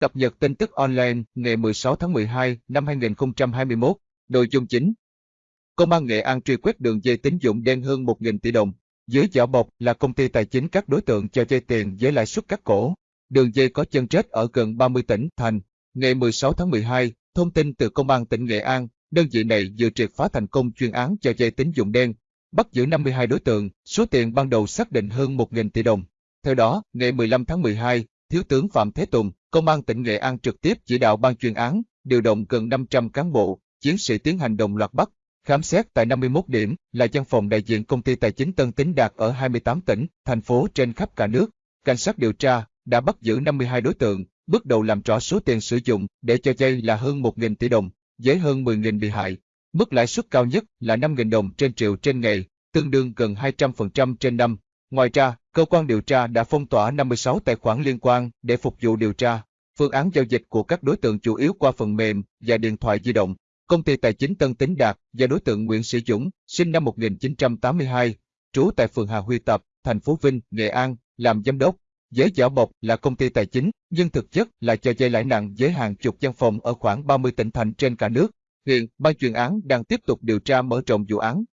Cập nhật tin tức online ngày 16 tháng 12 năm 2021, nội dung chính. Công an Nghệ An truy quét đường dây tín dụng đen hơn 1.000 tỷ đồng. Dưới vỏ bọc là công ty tài chính các đối tượng cho vay tiền với lãi suất cắt cổ. Đường dây có chân rết ở gần 30 tỉnh, thành. Ngày 16 tháng 12, thông tin từ Công an tỉnh Nghệ An, đơn vị này vừa triệt phá thành công chuyên án cho vay tín dụng đen, bắt giữ 52 đối tượng, số tiền ban đầu xác định hơn 1.000 tỷ đồng. Theo đó, ngày 15 tháng 12, Thiếu tướng Phạm Thế Tùng, Công an tỉnh Nghệ An trực tiếp chỉ đạo ban chuyên án, điều động gần 500 cán bộ, chiến sĩ tiến hành đồng loạt bắt, khám xét tại 51 điểm là văn phòng đại diện công ty tài chính Tân Tín Đạt ở 28 tỉnh, thành phố trên khắp cả nước. Cảnh sát điều tra đã bắt giữ 52 đối tượng, bước đầu làm rõ số tiền sử dụng để cho vay là hơn 1.000 tỷ đồng, với hơn 10.000 bị hại. Mức lãi suất cao nhất là 5.000 đồng trên triệu trên ngày, tương đương gần 200% trên năm. Ngoài ra, cơ quan điều tra đã phong tỏa 56 tài khoản liên quan để phục vụ điều tra. Phương án giao dịch của các đối tượng chủ yếu qua phần mềm và điện thoại di động. Công ty tài chính Tân Tín Đạt và đối tượng Nguyễn Sĩ Dũng, sinh năm 1982, trú tại phường Hà Huy Tập, thành phố Vinh, Nghệ An, làm giám đốc. giới giả bọc là công ty tài chính, nhưng thực chất là cho vay lãi nặng với hàng chục văn phòng ở khoảng 30 tỉnh thành trên cả nước. Hiện, ban chuyên án đang tiếp tục điều tra mở rộng vụ án.